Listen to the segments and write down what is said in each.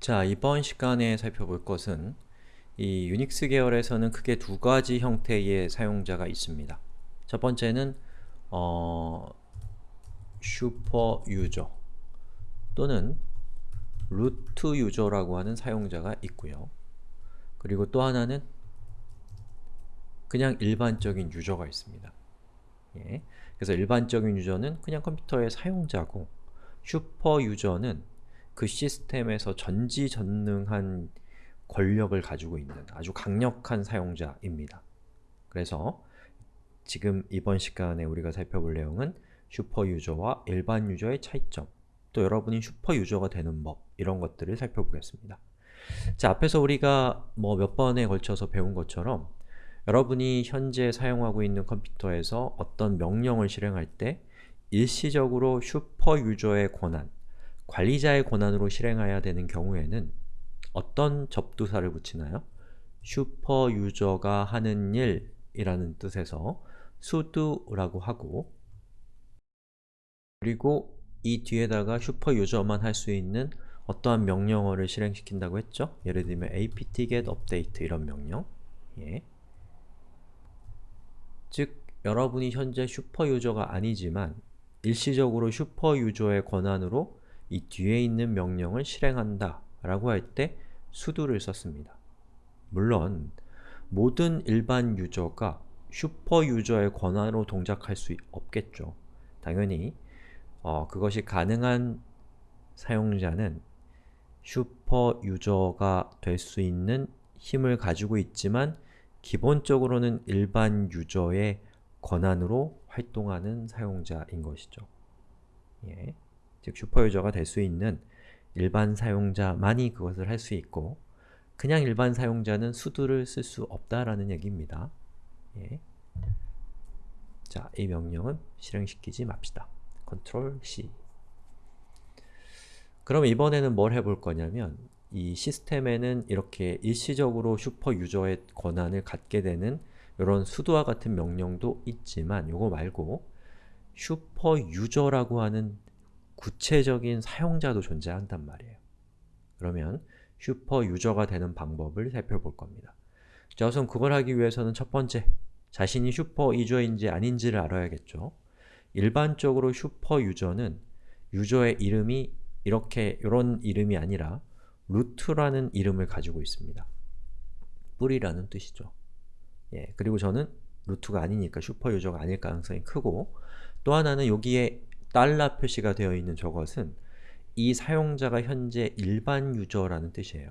자, 이번 시간에 살펴볼 것은 이 유닉스 계열에서는 크게 두 가지 형태의 사용자가 있습니다. 첫 번째는 어, 슈퍼 유저 또는 루트 유저라고 하는 사용자가 있고요. 그리고 또 하나는 그냥 일반적인 유저가 있습니다. 예. 그래서 일반적인 유저는 그냥 컴퓨터의 사용자고 super user는 그 시스템에서 전지전능한 권력을 가지고 있는 아주 강력한 사용자입니다. 그래서 지금 이번 시간에 우리가 살펴볼 내용은 super user와 일반 user의 차이점 또 여러분이 super user가 되는 법 이런 것들을 살펴보겠습니다. 자, 앞에서 우리가 뭐 몇 번에 걸쳐서 배운 것처럼 여러분이 현재 사용하고 있는 컴퓨터에서 어떤 명령을 실행할 때 일시적으로 super user의 권한 관리자의 권한으로 실행해야 되는 경우에는 어떤 접두사를 붙이나요? super user가 하는 일 이라는 뜻에서 sudo라고 하고 그리고 이 뒤에다가 super user만 할 수 있는 어떠한 명령어를 실행시킨다고 했죠? 예를 들면 apt-get update 이런 명령 예. 즉, 여러분이 현재 super user가 아니지만 일시적으로 super user의 권한으로 이 뒤에 있는 명령을 실행한다 라고 할 때 sudo를 썼습니다. 물론 모든 일반 user가 super user의 권한으로 동작할 수 없겠죠. 당연히 어, 그것이 가능한 사용자는 super user가 될 수 있는 힘을 가지고 있지만 기본적으로는 일반 유저의 권한으로 활동하는 사용자인 것이죠. 예. 즉 슈퍼유저가 될 수 있는 일반 사용자만이 그것을 할 수 있고 그냥 일반 사용자는 수두를 쓸 수 없다라는 얘기입니다. 예. 자, 이 명령은 실행시키지 맙시다. Ctrl C 그럼 이번에는 뭘 해볼 거냐면 이 시스템에는 이렇게 일시적으로 super user의 권한을 갖게 되는 이런 sudo와 같은 명령도 있지만 이거 말고 super user라고 하는 구체적인 사용자도 존재한단 말이에요. 그러면 super user가 되는 방법을 살펴볼 겁니다. 자, 우선 그걸 하기 위해서는 첫 번째, 자신이 super user인지 아닌지를 알아야겠죠. 일반적으로 super user는 유저의 이름이 이렇게 이런 이름이 아니라 root라는 이름을 가지고 있습니다. 뿌리라는 뜻이죠. 예, 그리고 저는 root가 아니니까 super user가 아닐 가능성이 크고 또 하나는 여기에 달러 표시가 되어 있는 저것은 이 사용자가 현재 일반 user라는 뜻이에요.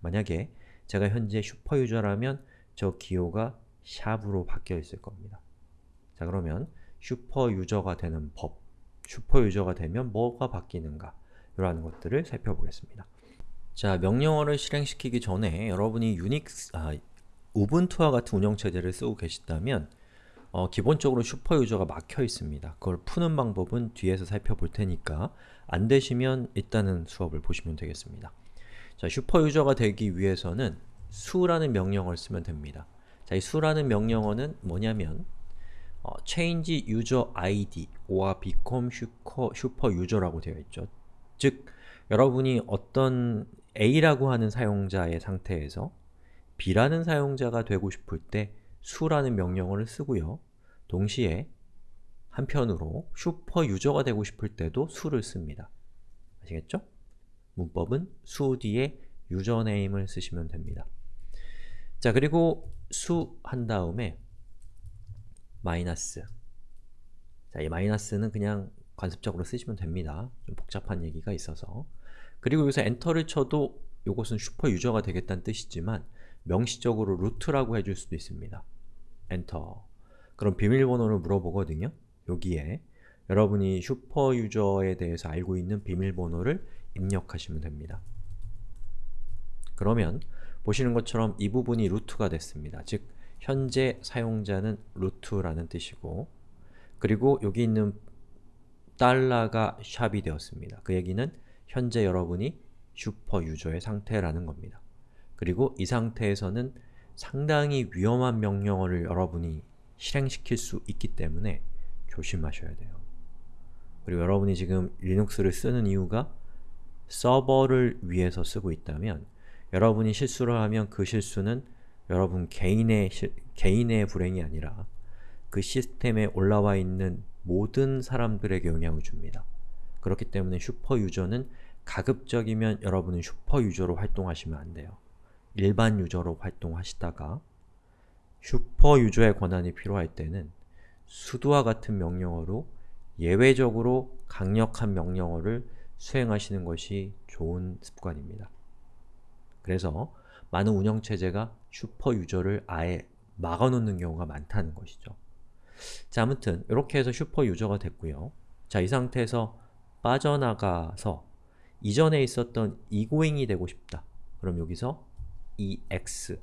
만약에 제가 현재 super user라면 저 기호가 sharp으로 바뀌어 있을 겁니다. 자 그러면 super user가 되는 법, super user가 되면 뭐가 바뀌는가 이러한 것들을 살펴보겠습니다. 자, 명령어를 실행시키기 전에 여러분이 유닉스, 아, 우분투와 같은 운영체제를 쓰고 계시다면 어, 기본적으로 super user가 막혀 있습니다. 그걸 푸는 방법은 뒤에서 살펴볼 테니까 안 되시면 일단은 수업을 보시면 되겠습니다. 자, super user가 되기 위해서는 su라는 명령어를 쓰면 됩니다. 자, 이 su라는 명령어는 뭐냐면 어, change user id or become super, super user라고 되어 있죠. 즉, 여러분이 어떤 A라고 하는 사용자의 상태에서 B라는 사용자가 되고 싶을 때 su라는 명령어를 쓰고요. 동시에 한편으로 super user가 되고 싶을 때도 su를 씁니다. 아시겠죠? 문법은 su 뒤에 username을 쓰시면 됩니다. 자, 그리고 su 한 다음에 마이너스 자, 이 마이너스는 그냥 관습적으로 쓰시면 됩니다. 좀 복잡한 얘기가 있어서 그리고 여기서 enter를 쳐도 이것은 super user가 되겠다는 뜻이지만 명시적으로 root라고 해줄 수도 있습니다. 엔터 그럼 비밀번호를 물어보거든요. 여기에 여러분이 super user에 대해서 알고 있는 비밀번호를 입력하시면 됩니다. 그러면 보시는 것처럼 이 부분이 root가 됐습니다. 즉, 현재 사용자는 root라는 뜻이고 그리고 여기 있는 달러가 sharp이 되었습니다. 그 얘기는 현재 여러분이 super user의 상태라는 겁니다. 그리고 이 상태에서는 상당히 위험한 명령어를 여러분이 실행시킬 수 있기 때문에 조심하셔야 돼요. 그리고 여러분이 지금 리눅스를 쓰는 이유가 서버를 위해서 쓰고 있다면 여러분이 실수를 하면 그 실수는 여러분 개인의, 시, 개인의 불행이 아니라 그 시스템에 올라와 있는 모든 사람들에게 영향을 줍니다. 그렇기 때문에 super user는 가급적이면 여러분은 super user로 활동하시면 안 돼요. 일반 user로 활동하시다가 super user의 권한이 필요할 때는 sudo와 같은 명령어로 예외적으로 강력한 명령어를 수행하시는 것이 좋은 습관입니다. 그래서 많은 운영체제가 super user를 아예 막아놓는 경우가 많다는 것이죠. 자, 아무튼 이렇게 해서 super user가 됐고요. 자, 이 상태에서 빠져나가서 이전에 있었던 이고잉이 되고 싶다. 그럼 여기서 exit,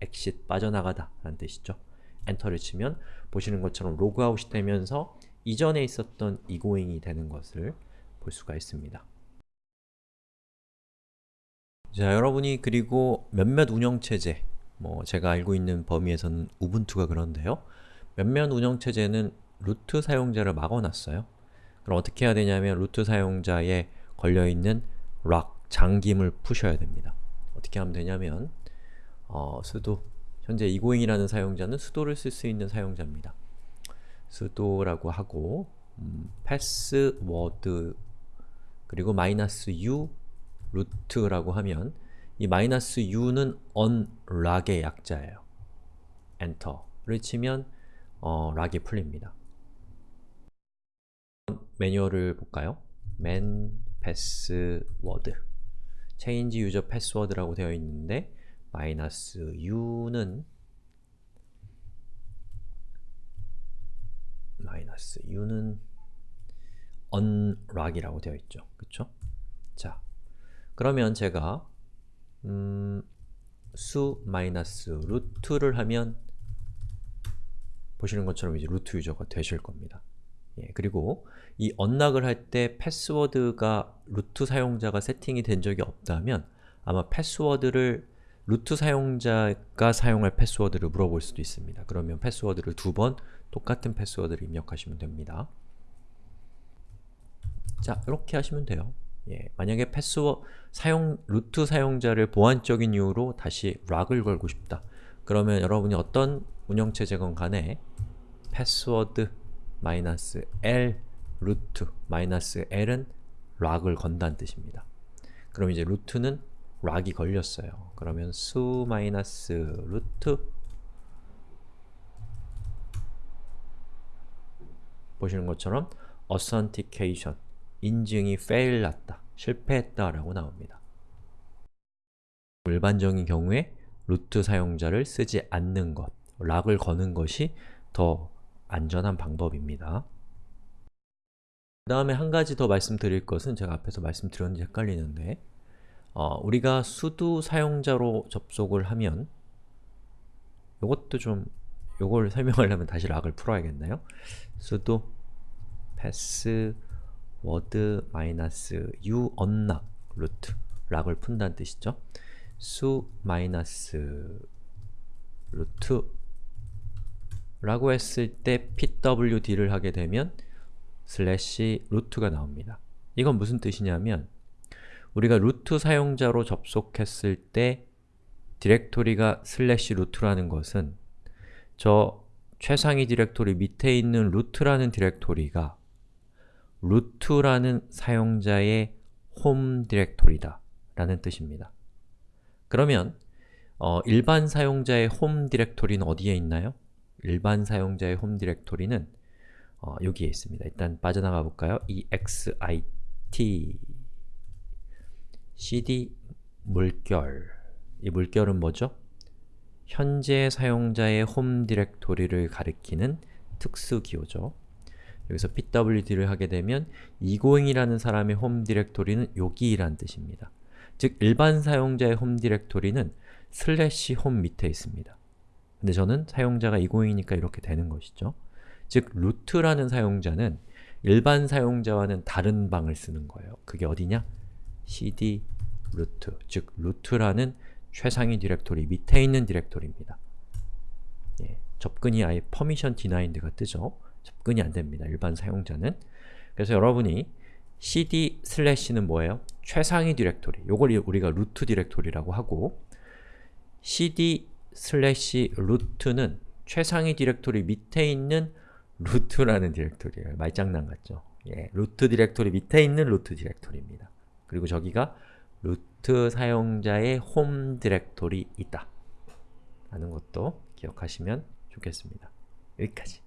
exit 빠져나가다 라는 뜻이죠. enter를 치면 보시는 것처럼 로그아웃이 되면서 이전에 있었던 이고잉이 되는 것을 볼 수가 있습니다. 자, 여러분이 그리고 몇몇 운영체제, 뭐 제가 알고 있는 범위에서는 우분투가 그런데요. 몇몇 운영체제는 root 사용자를 막아놨어요. 그럼 어떻게 해야 되냐면 root 사용자에 걸려있는 lock, 잠김을 푸셔야 됩니다. 어떻게 하면 되냐면 어, sudo 현재 이고잉이라는 사용자는 sudo를 쓸 수 있는 사용자입니다. sudo라고 하고 음, 패스워드 그리고 마이너스 u root라고 하면 이 마이너스 u는 unlock의 약자예요. 엔터를 치면 어, 락이 풀립니다. 매뉴얼을 볼까요? man password change user password라고 되어 있는데 마이너스 u는 마이너스 u는 unlock이라고 되어 있죠. 그쵸? 자, 그러면 제가 음, su 마이너스 root를 하면 보시는 것처럼 이제 root user가 되실 겁니다. 예, 그리고 이 unlock을 할 때 패스워드가 root 사용자가 세팅이 된 적이 없다면 아마 패스워드를 root 사용자가 사용할 패스워드를 물어볼 수도 있습니다. 그러면 패스워드를 두 번 똑같은 패스워드를 입력하시면 됩니다. 자, 이렇게 하시면 돼요. 예, 만약에 패스워 사용 root 사용자를 보안적인 이유로 다시 lock을 걸고 싶다. 그러면 여러분이 어떤 운영체제건 간에 패스워드 마이너스 l root 마이너스 l은 lock을 건다는 뜻입니다. 그럼 이제 root는 lock이 걸렸어요. 그러면 su 마이너스 root 보시는 것처럼 authentication 인증이 fail 났다, 실패했다 라고 나옵니다. 일반적인 경우에 루트 사용자를 쓰지 않는 것, 락을 거는 것이 더 안전한 방법입니다. 그 다음에 한 가지 더 말씀드릴 것은 제가 앞에서 말씀드렸는지 헷갈리는데 어, 우리가 수두 사용자로 접속을 하면 이것도 좀 요걸 설명하려면 다시 lock을 풀어야겠나요? sudo password 마이너스 u unlock root 락을 푼다는 뜻이죠. su 마이너스 root 라고 했을 때 pwd를 하게 되면 슬래시 root가 나옵니다. 이건 무슨 뜻이냐면 우리가 root 사용자로 접속했을 때 디렉토리가 슬래시 root라는 것은 저 최상위 디렉토리 밑에 있는 root라는 디렉토리가 root라는 사용자의 홈 디렉토리다 라는 뜻입니다. 그러면 어, 일반 사용자의 홈 디렉토리는 어디에 있나요? 일반 사용자의 홈 디렉토리는 어, 여기에 있습니다. 일단 빠져나가 볼까요? exit cd 물결 이 물결은 뭐죠? 현재 사용자의 홈 디렉토리를 가리키는 특수 기호죠. 여기서 pwd를 하게 되면 이고잉이라는 사람의 홈 디렉토리는 여기란 뜻입니다. 즉, 일반 사용자의 홈 디렉토리는 슬래시 홈 밑에 있습니다. 근데 저는 사용자가 이고잉이니까 이렇게 되는 것이죠. 즉, root라는 사용자는 일반 사용자와는 다른 방을 쓰는 거예요. 그게 어디냐? cd 루트, 즉 루트라는 최상위 디렉토리 밑에 있는 디렉토리입니다. 예, 접근이 아예 permission denied가 뜨죠. 접근이 안 됩니다. 일반 사용자는. 그래서 여러분이 cd 슬래시는 뭐예요? 최상위 디렉토리. 요걸 우리가 root 디렉토리라고 하고 cd 슬래시 root는 최상위 디렉토리 밑에 있는 root라는 디렉토리예요. 말장난 같죠? 예, root 디렉토리 밑에 있는 root 디렉토리입니다. 그리고 저기가 root 사용자의 홈 디렉토리 있다. 라는 것도 기억하시면 좋겠습니다. 여기까지.